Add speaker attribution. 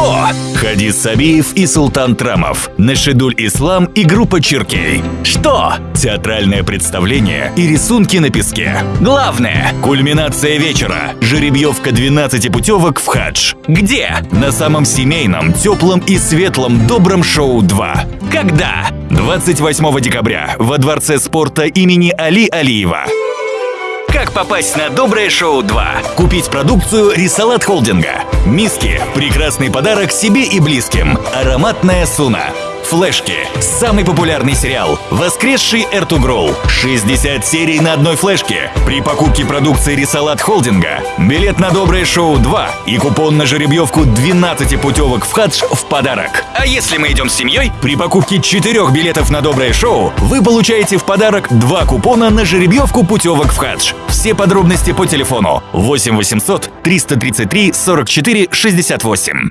Speaker 1: Что? Хадис Сабиев и Султан Трамов, Нашидуль Ислам и группа Чиркей. Что? Театральное представление и рисунки на песке. Главное – кульминация вечера. Жеребьевка 12 путевок в хадж. Где? На самом семейном, теплом и светлом добром шоу 2. Когда? 28 декабря во Дворце спорта имени Али Алиева. Как попасть на Доброе шоу 2? Купить продукцию Рисалат Холдинга. Миски – прекрасный подарок себе и близким. Ароматная суна. Флешки. Самый популярный сериал. Воскресший Эртугрул. 60 серий на одной флешке. При покупке продукции Рисалат Холдинга. Билет на Доброе шоу 2 и купон на жеребьевку 12 путевок в хадж в подарок. А если мы идем с семьей, при покупке 4 билетов на Доброе шоу вы получаете в подарок 2 купона на жеребьевку путевок в хадж. Все подробности по телефону 8 800 333 44 68.